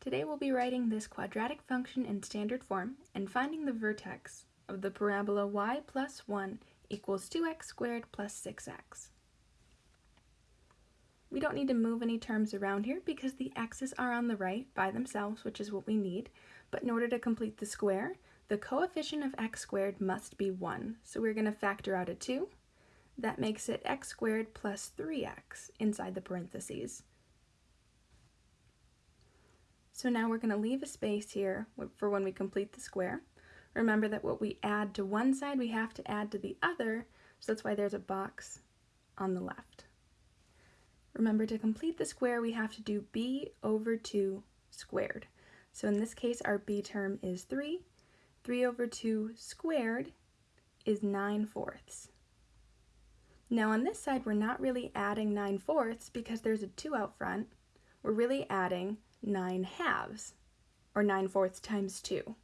Today we'll be writing this quadratic function in standard form and finding the vertex of the parabola y plus 1 equals 2x squared plus 6x. We don't need to move any terms around here because the x's are on the right by themselves, which is what we need. But in order to complete the square, the coefficient of x squared must be 1. So we're going to factor out a 2. That makes it x squared plus 3x inside the parentheses. So now we're going to leave a space here for when we complete the square. Remember that what we add to one side, we have to add to the other, so that's why there's a box on the left. Remember to complete the square, we have to do b over 2 squared. So in this case, our b term is 3. 3 over 2 squared is 9 fourths. Now on this side, we're not really adding 9 fourths because there's a 2 out front. We're really adding 9 halves, or 9 fourths times 2. So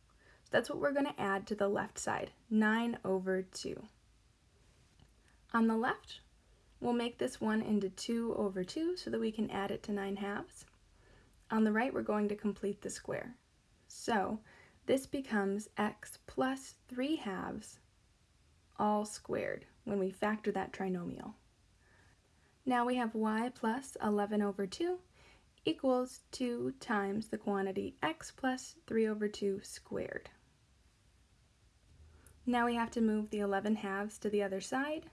that's what we're going to add to the left side, 9 over 2. On the left, we'll make this one into 2 over 2 so that we can add it to 9 halves. On the right, we're going to complete the square. So this becomes x plus 3 halves all squared when we factor that trinomial. Now we have y plus 11 over 2 equals 2 times the quantity x plus 3 over 2 squared. Now we have to move the 11 halves to the other side.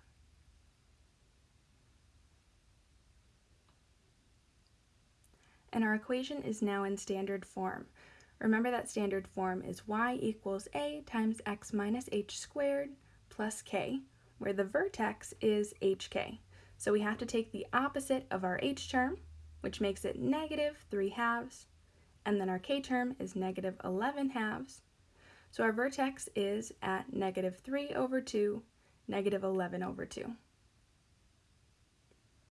And our equation is now in standard form. Remember that standard form is y equals a times x minus h squared plus k, where the vertex is hk. So we have to take the opposite of our h term, which makes it negative 3 halves, and then our k term is negative 11 halves. So our vertex is at negative 3 over 2, negative 11 over 2.